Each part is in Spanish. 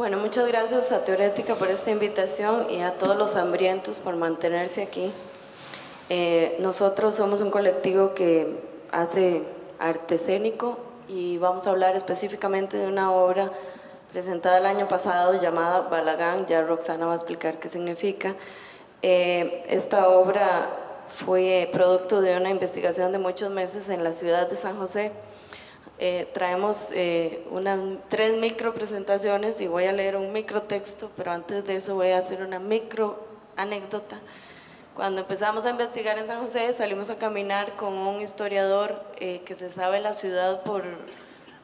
Bueno, muchas gracias a Teorética por esta invitación y a todos los hambrientos por mantenerse aquí. Eh, nosotros somos un colectivo que hace arte escénico y vamos a hablar específicamente de una obra presentada el año pasado llamada Balagán, ya Roxana va a explicar qué significa. Eh, esta obra fue producto de una investigación de muchos meses en la ciudad de San José. Eh, traemos eh, tres micro presentaciones y voy a leer un micro texto, pero antes de eso voy a hacer una micro anécdota. Cuando empezamos a investigar en San José, salimos a caminar con un historiador que se sabe la ciudad por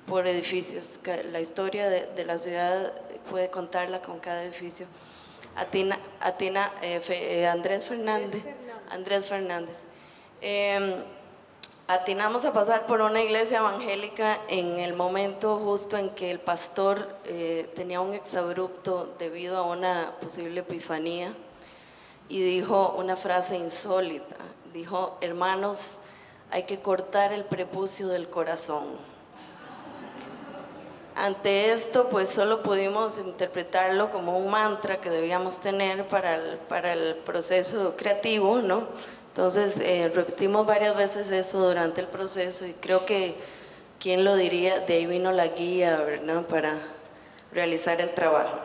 por edificios. La historia de, la ciudad puede contarla con cada edificio. Atina, Atina eh, eh, Andrés Fernández. Andrés Fernández. Atinamos a pasar por una iglesia evangélica en el momento justo en que el pastor eh, tenía un exabrupto debido a una posible epifanía y dijo una frase insólita. Dijo, hermanos, hay que cortar el prepucio del corazón. Ante esto, pues solo pudimos interpretarlo como un mantra que debíamos tener para el, para el proceso creativo, ¿no? Entonces, eh, repetimos varias veces eso durante el proceso y creo que, ¿quién lo diría? De ahí vino la guía, ¿verdad? Para realizar el trabajo.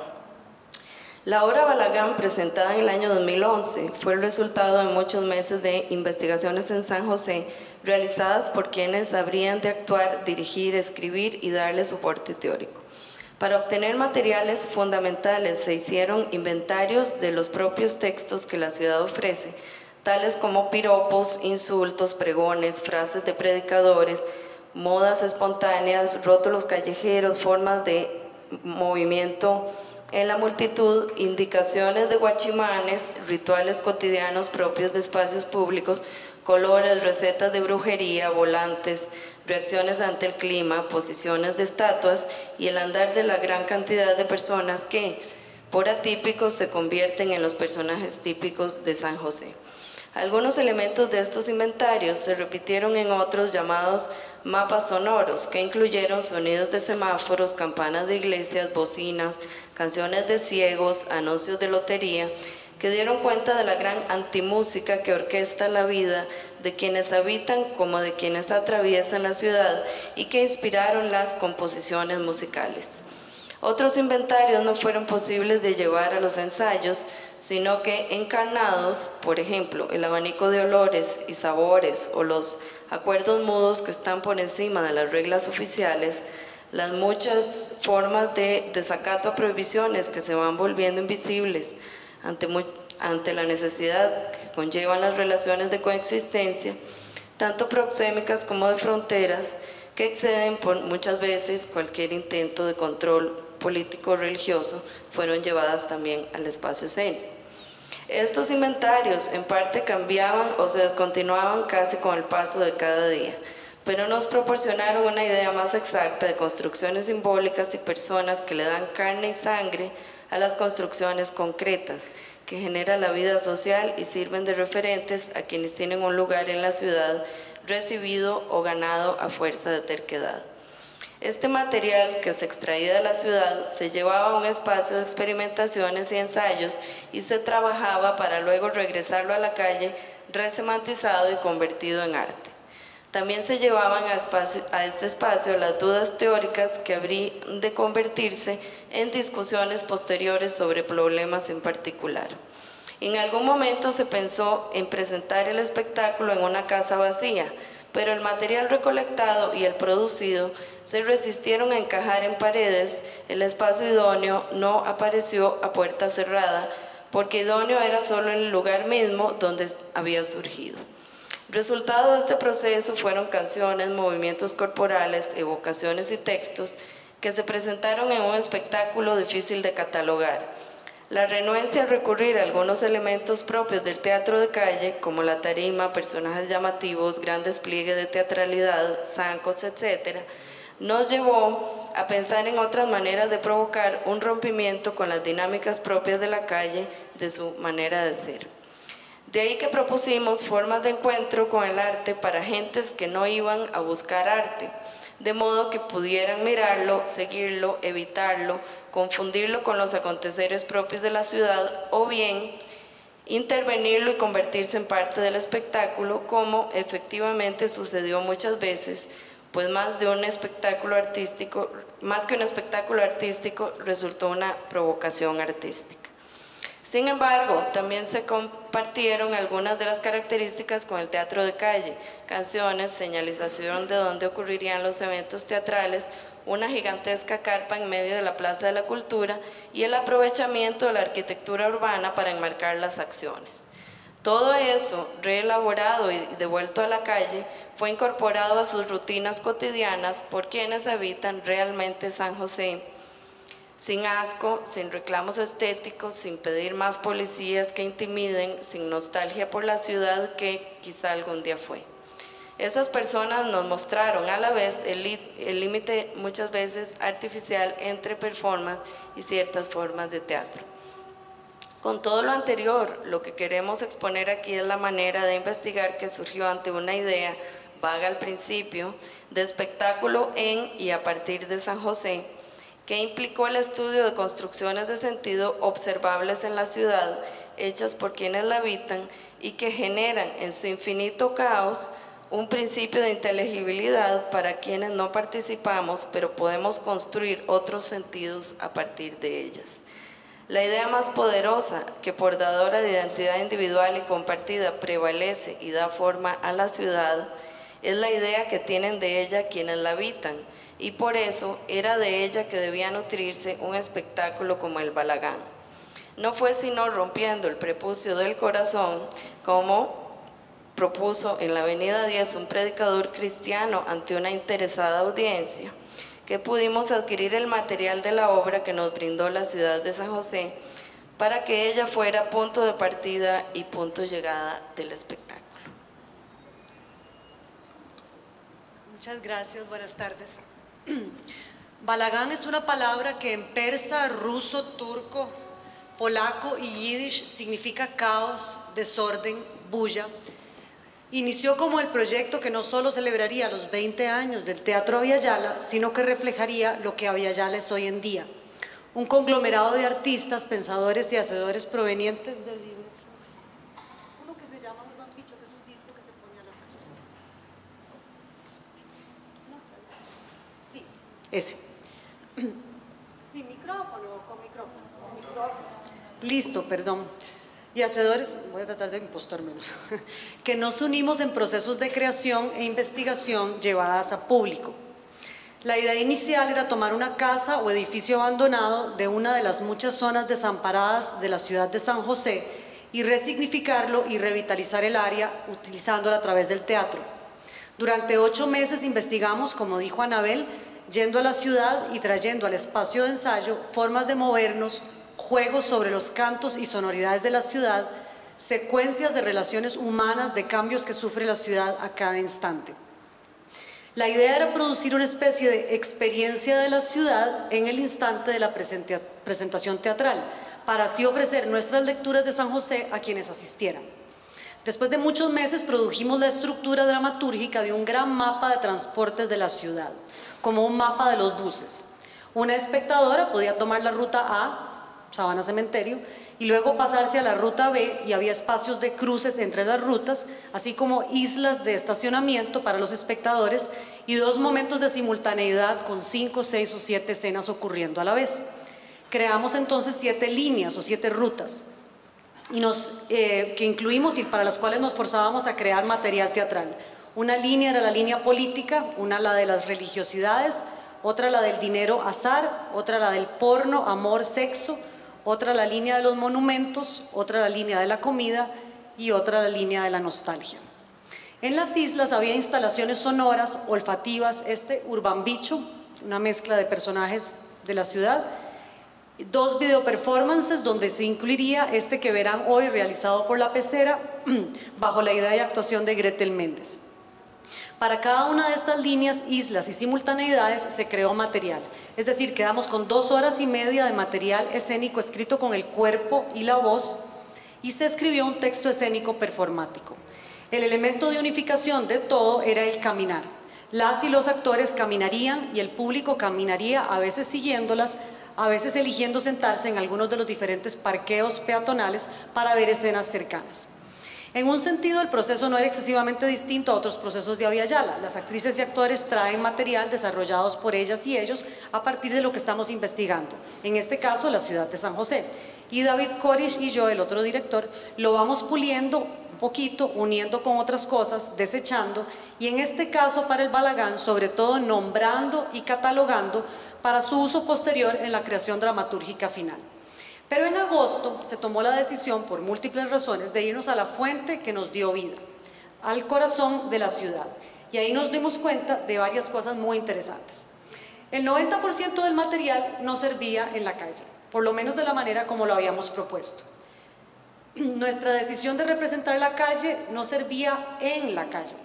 La obra Balagán, presentada en el año 2011, fue el resultado de muchos meses de investigaciones en San José realizadas por quienes habrían de actuar, dirigir, escribir y darle soporte teórico. Para obtener materiales fundamentales se hicieron inventarios de los propios textos que la ciudad ofrece, tales como piropos, insultos, pregones, frases de predicadores, modas espontáneas, rótulos callejeros, formas de movimiento en la multitud, indicaciones de guachimanes, rituales cotidianos propios de espacios públicos, colores, recetas de brujería, volantes, reacciones ante el clima, posiciones de estatuas y el andar de la gran cantidad de personas que, por atípicos, se convierten en los personajes típicos de San José. Algunos elementos de estos inventarios se repitieron en otros llamados mapas sonoros, que incluyeron sonidos de semáforos, campanas de iglesias, bocinas, canciones de ciegos, anuncios de lotería, que dieron cuenta de la gran antimúsica que orquesta la vida de quienes habitan como de quienes atraviesan la ciudad y que inspiraron las composiciones musicales. Otros inventarios no fueron posibles de llevar a los ensayos, sino que encarnados, por ejemplo, el abanico de olores y sabores o los acuerdos mudos que están por encima de las reglas oficiales, las muchas formas de desacato a prohibiciones que se van volviendo invisibles, ante, ante la necesidad que conllevan las relaciones de coexistencia, tanto proxémicas como de fronteras, que exceden por muchas veces cualquier intento de control político o religioso, fueron llevadas también al espacio escénico. Estos inventarios en parte cambiaban o se descontinuaban casi con el paso de cada día, pero nos proporcionaron una idea más exacta de construcciones simbólicas y personas que le dan carne y sangre a las construcciones concretas que genera la vida social y sirven de referentes a quienes tienen un lugar en la ciudad recibido o ganado a fuerza de terquedad. Este material que se extraía de la ciudad se llevaba a un espacio de experimentaciones y ensayos y se trabajaba para luego regresarlo a la calle resemantizado y convertido en arte. También se llevaban a, a, este espacio las dudas teóricas que habrían de convertirse en discusiones posteriores sobre problemas en particular. En algún momento se pensó en presentar el espectáculo en una casa vacía, pero el material recolectado y el producido se resistieron a encajar en paredes, el espacio idóneo no apareció a puerta cerrada, porque idóneo era solo el lugar mismo donde había surgido. Resultado de este proceso fueron canciones, movimientos corporales, evocaciones y textos que se presentaron en un espectáculo difícil de catalogar. La renuencia a recurrir a algunos elementos propios del teatro de calle, como la tarima, personajes llamativos, gran despliegue de teatralidad, zancos, etc., nos llevó a pensar en otras maneras de provocar un rompimiento con las dinámicas propias de la calle, de su manera de ser. De ahí que propusimos formas de encuentro con el arte para gentes que no iban a buscar arte. de modo que pudieran mirarlo, seguirlo, evitarlo, confundirlo con los aconteceres propios de la ciudad o bien intervenirlo y convertirse en parte del espectáculo, como efectivamente sucedió muchas veces, pues más de un espectáculo artístico, más que un espectáculo artístico, resultó una provocación artística. Sin embargo, también se compartieron algunas de las características con el teatro de calle, canciones, señalización de dónde ocurrirían los eventos teatrales, una gigantesca carpa en medio de la Plaza de la Cultura y el aprovechamiento de la arquitectura urbana para enmarcar las acciones. Todo eso, reelaborado y devuelto a la calle, fue incorporado a sus rutinas cotidianas por quienes habitan realmente San José sin asco, sin reclamos estéticos, sin pedir más policías que intimiden, sin nostalgia por la ciudad que quizá algún día fue. Esas personas nos mostraron a la vez el límite muchas veces artificial entre performance y ciertas formas de teatro. Con todo lo anterior, lo que queremos exponer aquí es la manera de investigar que surgió ante una idea vaga al principio de espectáculo en y a partir de San José, que implicó el estudio de construcciones de sentido observables en la ciudad, hechas por quienes la habitan y que generan en su infinito caos un principio de inteligibilidad para quienes no participamos, pero podemos construir otros sentidos a partir de ellas. La idea más poderosa que por dadora de identidad individual y compartida prevalece y da forma a la ciudad es la idea que tienen de ella quienes la habitan, y por eso era de ella que debía nutrirse un espectáculo como el balagán. No fue sino rompiendo el prepucio del corazón, como propuso en la Avenida 10 un predicador cristiano ante una interesada audiencia, que pudimos adquirir el material de la obra que nos brindó la ciudad de San José para que ella fuera punto de partida y punto de llegada del espectáculo. Muchas gracias, buenas tardes. Balagán es una palabra que en persa, ruso, turco, polaco y yiddish significa caos, desorden, bulla. Inició como el proyecto que no solo celebraría los 20 años del Teatro Aviala, sino que reflejaría lo que Aviala es hoy en día. Un conglomerado de artistas, pensadores y hacedores provenientes de Ese. ¿Sin micrófono o con micrófono? Listo, perdón. Y hacedores, voy a tratar de impostar menos, que nos unimos en procesos de creación e investigación llevadas a público. La idea inicial era tomar una casa o edificio abandonado de una de las muchas zonas desamparadas de la ciudad de San José y resignificarlo y revitalizar el área utilizándola a través del teatro. Durante ocho meses investigamos, como dijo Anabel, yendo a la ciudad y trayendo al espacio de ensayo formas de movernos, juegos sobre los cantos y sonoridades de la ciudad, secuencias de relaciones humanas de cambios que sufre la ciudad a cada instante. La idea era producir una especie de experiencia de la ciudad en el instante de la presentación teatral, para así ofrecer nuestras lecturas de San José a quienes asistieran. Después de muchos meses produjimos la estructura dramatúrgica de un gran mapa de transportes de la ciudad como un mapa de los buses. Una espectadora podía tomar la ruta A, Sabana Cementerio, y luego pasarse a la ruta B y había espacios de cruces entre las rutas, así como islas de estacionamiento para los espectadores y dos momentos de simultaneidad con cinco, seis o siete escenas ocurriendo a la vez. Creamos entonces siete líneas o siete rutas y nos, eh, que incluimos y para las cuales nos forzábamos a crear material teatral. Una línea era la línea política, una la de las religiosidades, otra la del dinero azar, otra la del porno, amor, sexo, otra la línea de los monumentos, otra la línea de la comida y otra la línea de la nostalgia. En las islas había instalaciones sonoras, olfativas, este Urban Bicho, una mezcla de personajes de la ciudad, dos video performances donde se incluiría este que verán hoy realizado por la pecera bajo la idea y actuación de Gretel Méndez. Para cada una de estas líneas, islas y simultaneidades se creó material. Es decir, quedamos con dos horas y media de material escénico escrito con el cuerpo y la voz y se escribió un texto escénico performático. El elemento de unificación de todo era el caminar. Las y los actores caminarían y el público caminaría, a veces siguiéndolas, a veces eligiendo sentarse en algunos de los diferentes parqueos peatonales para ver escenas cercanas. En un sentido, el proceso no era excesivamente distinto a otros procesos de Avia Yala. Las actrices y actores traen material desarrollados por ellas y ellos a partir de lo que estamos investigando, en este caso la ciudad de San José. Y David Corish y yo, el otro director, lo vamos puliendo un poquito, uniendo con otras cosas, desechando, y en este caso para el Balagán, sobre todo nombrando y catalogando para su uso posterior en la creación dramatúrgica final. Pero en agosto se tomó la decisión, por múltiples razones, de irnos a la fuente que nos dio vida, al corazón de la ciudad. Y ahí nos dimos cuenta de varias cosas muy interesantes. El 90% del material no servía en la calle, por lo menos de la manera como lo habíamos propuesto. Nuestra decisión de representar la calle no servía en la calle.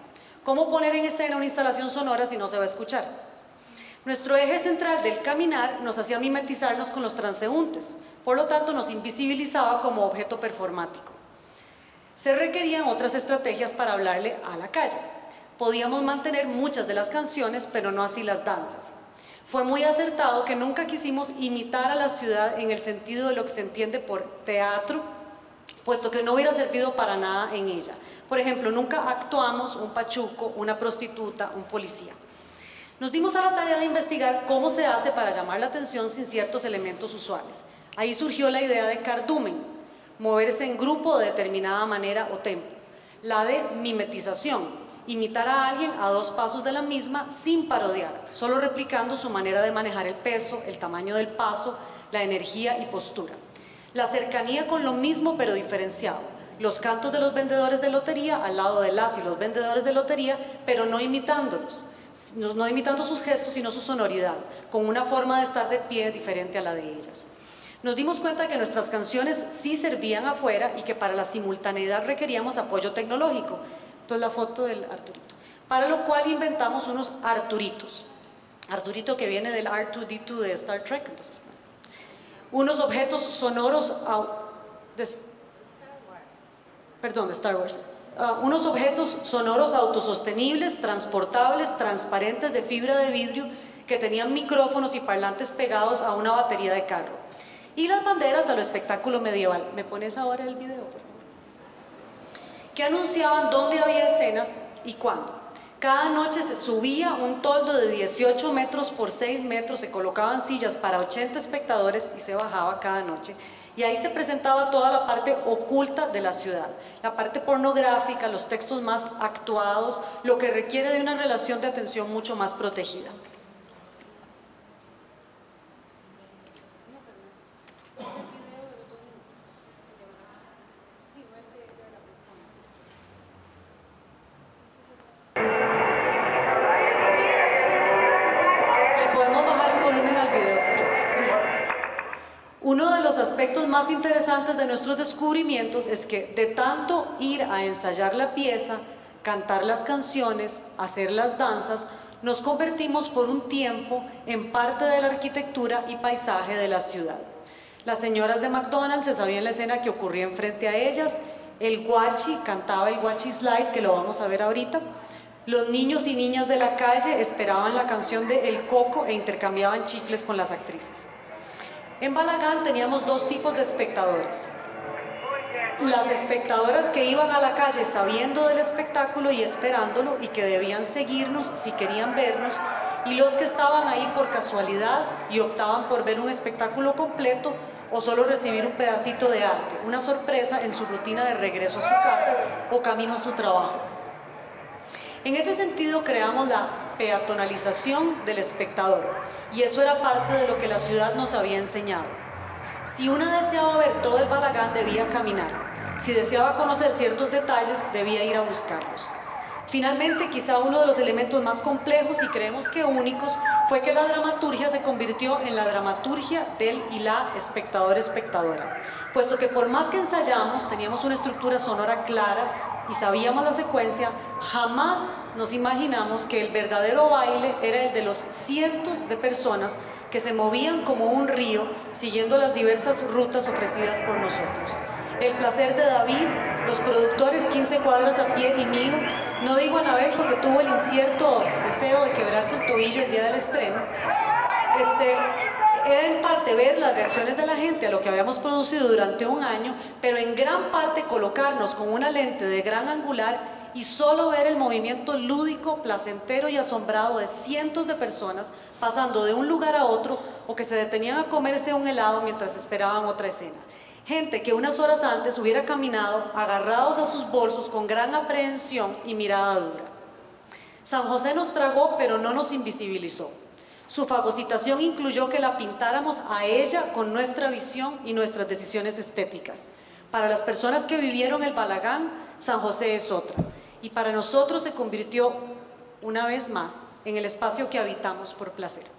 ¿Cómo poner en escena una instalación sonora si no se va a escuchar? Nuestro eje central del caminar nos hacía mimetizarnos con los transeúntes, por lo tanto nos invisibilizaba como objeto performático. Se requerían otras estrategias para hablarle a la calle. Podíamos mantener muchas de las canciones, pero no así las danzas. Fue muy acertado que nunca quisimos imitar a la ciudad en el sentido de lo que se entiende por teatro, puesto que no hubiera servido para nada en ella. Por ejemplo, nunca actuamos un pachuco, una prostituta, un policía. Nos dimos a la tarea de investigar cómo se hace para llamar la atención sin ciertos elementos usuales. Ahí surgió la idea de cardumen, moverse en grupo de determinada manera o tempo. La de mimetización, imitar a alguien a dos pasos de la misma sin parodiar, solo replicando su manera de manejar el peso, el tamaño del paso, la energía y postura. La cercanía con lo mismo pero diferenciado. Los cantos de los vendedores de lotería al lado de las y los vendedores de lotería, pero no imitándolos no imitando sus gestos, sino su sonoridad, con una forma de estar de pie diferente a la de ellas. Nos dimos cuenta que nuestras canciones sí servían afuera y que para la simultaneidad requeríamos apoyo tecnológico. Entonces la foto del Arturito. Para lo cual inventamos unos Arturitos. Arturito que viene del R2D2 de Star Trek. Entonces, unos objetos sonoros... De, perdón, de Star Wars Ah, unos objetos sonoros autosostenibles, transportables, transparentes de fibra de vidrio que tenían micrófonos y parlantes pegados a una batería de carro. Y las banderas a lo espectáculo medieval. ¿Me pones ahora el video, por favor? Que anunciaban dónde había escenas y cuándo. Cada noche se subía un toldo de 18 metros por 6 metros, se colocaban sillas para 80 espectadores y se bajaba cada noche y ahí se presentaba toda la parte oculta de la ciudad, la parte pornográfica, los textos más actuados, lo que requiere de una relación de atención mucho más protegida. De nuestros descubrimientos es que de tanto ir a ensayar la pieza, cantar las canciones, hacer las danzas, nos convertimos por un tiempo en parte de la arquitectura y paisaje de la ciudad. Las señoras de McDonald's se sabían la escena que ocurría enfrente a ellas, el guachi cantaba el guachi slide, que lo vamos a ver ahorita, los niños y niñas de la calle esperaban la canción de El Coco e intercambiaban chicles con las actrices. En Balagán teníamos dos tipos de espectadores. Las espectadoras que iban a la calle sabiendo del espectáculo y esperándolo y que debían seguirnos si querían vernos y los que estaban ahí por casualidad y optaban por ver un espectáculo completo o solo recibir un pedacito de arte, una sorpresa en su rutina de regreso a su casa o camino a su trabajo. En ese sentido creamos la peatonalización del espectador y eso era parte de lo que la ciudad nos había enseñado. Si una deseaba ver todo el Balagán debía caminar, si deseaba conocer ciertos detalles debía ir a buscarlos. Finalmente, quizá uno de los elementos más complejos y creemos que únicos fue que la dramaturgia se convirtió en la dramaturgia del y la espectador-espectadora, puesto que por más que ensayamos, teníamos una estructura sonora clara y sabíamos la secuencia, jamás nos imaginamos que el verdadero baile era el de los cientos de personas que se movían como un río siguiendo las diversas rutas ofrecidas por nosotros. El placer de David, los productores 15 cuadras a pie y mío. No digo Anabel porque tuvo el incierto deseo de quebrarse el tobillo el día del estreno. Este, era en parte ver las reacciones de la gente a lo que habíamos producido durante un año, pero en gran parte colocarnos con una lente de gran angular y solo ver el movimiento lúdico, placentero y asombrado de cientos de personas pasando de un lugar a otro o que se detenían a comerse un helado mientras esperaban otra escena. Gente que unas horas antes hubiera caminado agarrados a sus bolsos con gran aprehensión y mirada dura. San José nos tragó pero no nos invisibilizó. Su fagocitación incluyó que la pintáramos a ella con nuestra visión y nuestras decisiones estéticas. Para las personas que vivieron el Balagán, San José es otra y para nosotros se convirtió una vez más en el espacio que habitamos por placer.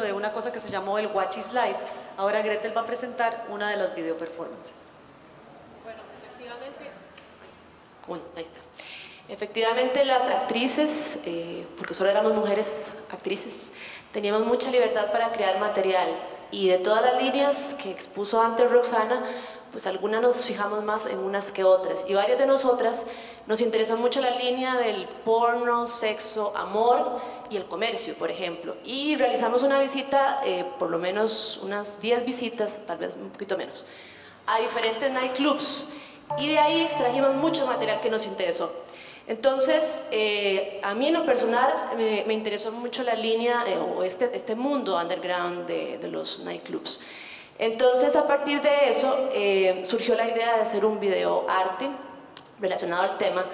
De una cosa que se llamó el Watch is Live. Ahora Gretel va a presentar una de las video performances. Bueno, efectivamente, ahí está. Efectivamente las actrices, eh, porque solo éramos mujeres actrices, teníamos mucha libertad para crear material y de todas las líneas que expuso antes Roxana, pues algunas nos fijamos más en unas que otras y varias de nosotras nos interesó mucho la línea del porno, sexo, amor y el comercio, por ejemplo. Y realizamos una visita, eh, por lo menos unas 10 visitas, tal vez un poquito menos, a diferentes nightclubs. Y de ahí extrajimos mucho material que nos interesó. Entonces, eh, a mí en lo personal me, interesó mucho la línea eh, o este, este mundo underground de, de, los nightclubs. Entonces, a partir de eso, surgió la idea de hacer un video arte relacionado al tema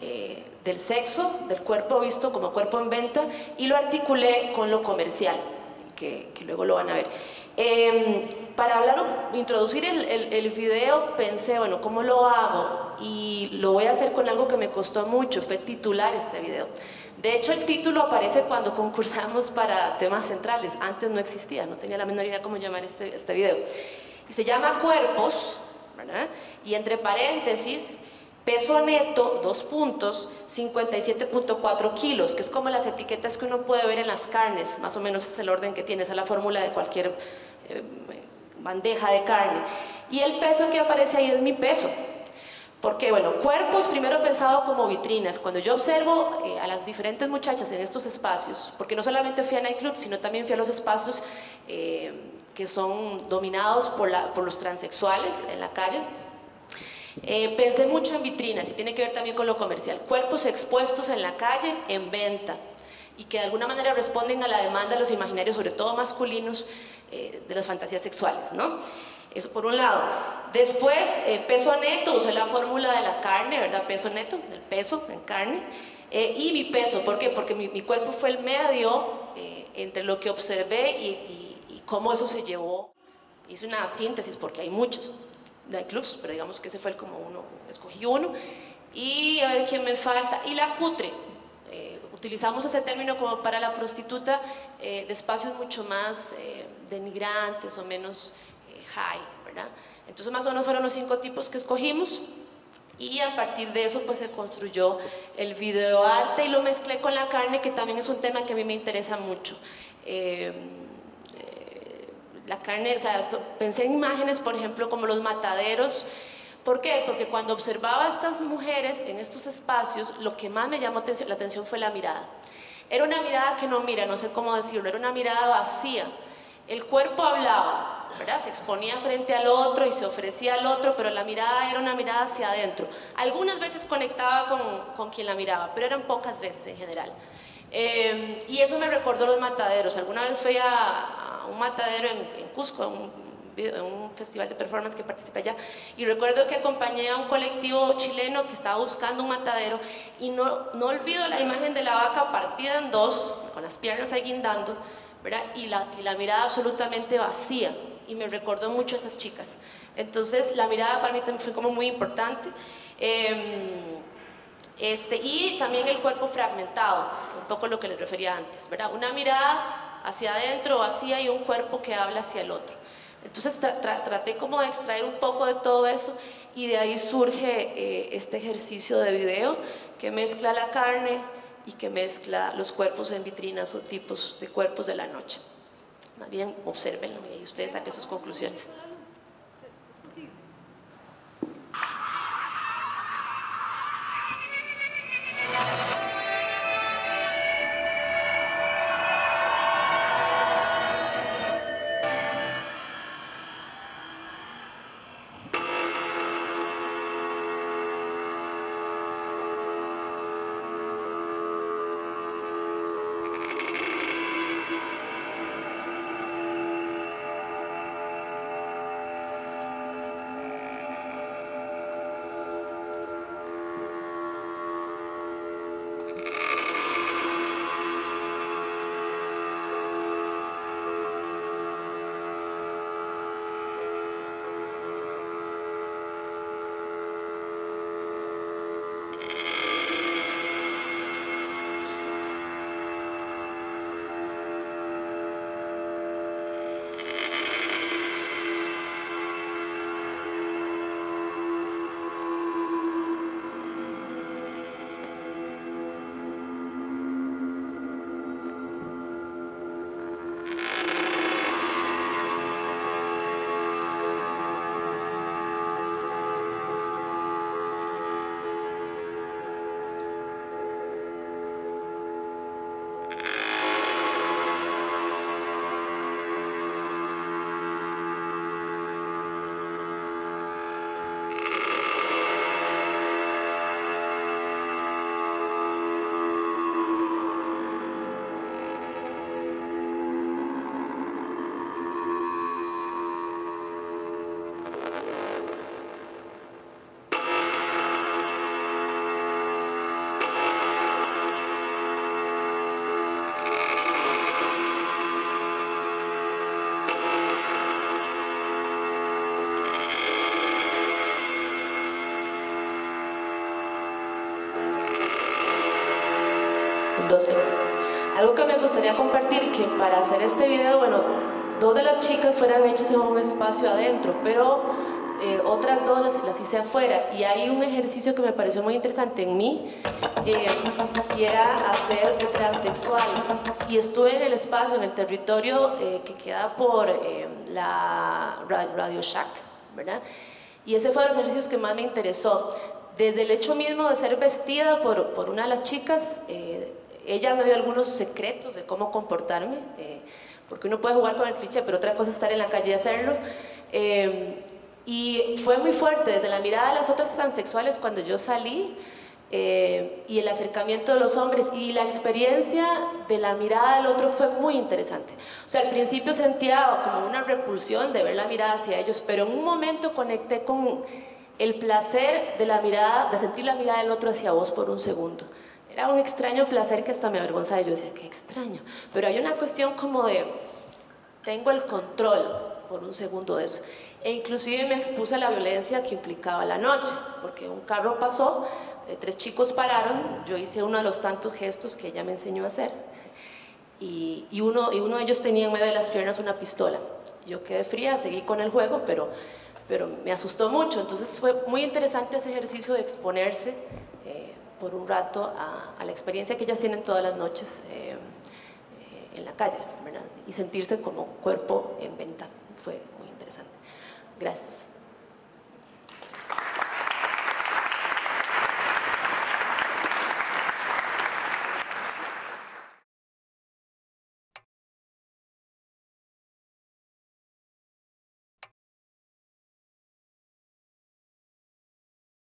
eh, del sexo, del cuerpo visto como cuerpo en venta y lo articulé con lo comercial, que, luego lo van a ver. Em, para hablar, introducir el, el, video, pensé, bueno, ¿cómo lo hago? Y lo voy a hacer con algo que me costó mucho, fue titular este video. De hecho, el título aparece cuando concursamos para temas centrales. Antes no existía, no tenía la menor idea cómo llamar este, este video. Y se llama Cuerpos, ¿verdad? Y entre paréntesis, Peso neto, dos puntos, 57.4 kilos, que es como las etiquetas que uno puede ver en las carnes, más o menos es el orden que tiene, esa es la fórmula de cualquier eh, bandeja de carne. Y el peso que aparece ahí es mi peso. Porque, bueno, cuerpos primero pensado como vitrinas. Cuando yo observo eh, a las diferentes muchachas en estos espacios, porque no solamente fui a nightclub, sino también fui a los espacios eh, que son dominados por, los transexuales en la calle, eh, pensé mucho en vitrinas y tiene que ver también con lo comercial. Cuerpos expuestos en la calle, en venta y que de alguna manera responden a la demanda de los imaginarios, sobre todo masculinos, de las fantasías sexuales, ¿no? Eso por un lado. Después, eh, peso neto, usé la fórmula de la carne, ¿verdad? Peso neto, el peso en carne. y mi peso, ¿por qué? Porque mi, cuerpo fue el medio entre lo que observé y cómo eso se llevó. Hice una síntesis porque hay muchos clubs, pero digamos que ese fue el como uno, escogí uno. Y a ver quién me falta. Y la cutre. Eh, utilizamos ese término como para la prostituta eh, de espacios mucho más eh, denigrantes o menos high, ¿verdad? Entonces más o menos fueron los cinco tipos que escogimos y a partir de eso pues se construyó el videoarte y lo mezclé con la carne que también es un tema que a mí me interesa mucho. Eh, eh, la carne, o sea, pensé en imágenes por ejemplo como los mataderos, ¿Por qué? Porque cuando observaba a estas mujeres en estos espacios, lo que más me llamó la atención fue la mirada. Era una mirada que no mira, no sé cómo decirlo, era una mirada vacía. El cuerpo hablaba, se exponía frente al otro y se ofrecía al otro, pero la mirada era una mirada hacia adentro. Algunas veces conectaba con, con quien la miraba, pero eran pocas veces en general. Eh, y eso me recordó los mataderos. Alguna vez fui a, un matadero en, en Cusco, un, un festival de performance que participé allá y recuerdo que acompañé a un colectivo chileno que estaba buscando un matadero y no, no olvido la imagen de la vaca partida en dos, con las piernas ahí guindando, ¿verdad? Y, la, y la mirada absolutamente vacía y me recordó mucho a esas chicas. Entonces la mirada para mí también fue como muy importante. Em, este, y también el cuerpo fragmentado, un poco lo que les refería antes, ¿verdad? Una mirada hacia adentro, vacía y un cuerpo que habla hacia el otro. Entonces traté como de extraer un poco de todo eso y de ahí surge eh, este ejercicio de video que mezcla la carne y que mezcla los cuerpos en vitrinas o tipos de cuerpos de la noche. Más bien, observenlo y ustedes saquen sus conclusiones. Me gustaría compartir, que para hacer este video, bueno, dos de las chicas fueran hechas en un espacio adentro, pero eh, otras dos las, hice afuera. Y hay un ejercicio que me pareció muy interesante en mí, eh, y era hacer de transexual. Y estuve en el espacio, en el territorio eh, que queda por la Radio Shack, ¿verdad? Y ese fue de los ejercicios que más me interesó. Desde el hecho mismo de ser vestida por, por una de las chicas, ella me dio algunos secretos de cómo comportarme, eh, porque uno puede jugar con el cliché, pero otra cosa es estar en la calle y hacerlo. Eh, y fue muy fuerte, desde la mirada de las otras transexuales cuando yo salí, eh, y el acercamiento de los hombres y la experiencia de la mirada del otro fue muy interesante. O sea, al principio sentía como una repulsión de ver la mirada hacia ellos, pero en un momento conecté con el placer de la mirada, de sentir la mirada del otro hacia vos por un segundo. Era un extraño placer que hasta me avergonzaba. Yo decía, qué extraño. Pero hay una cuestión como de, tengo el control por un segundo de eso. E inclusive me expuse a la violencia que implicaba la noche, porque un carro pasó, eh, tres chicos pararon, yo hice uno de los tantos gestos que ella me enseñó a hacer, y, y, uno, y uno de ellos tenía en medio de las piernas una pistola. Yo quedé fría, seguí con el juego, pero, pero me asustó mucho, entonces fue muy interesante ese ejercicio de exponerse por un rato a, a, la experiencia que ellas tienen todas las noches eh, en la calle, ¿verdad? y sentirse como cuerpo en venta. Fue muy interesante. Gracias.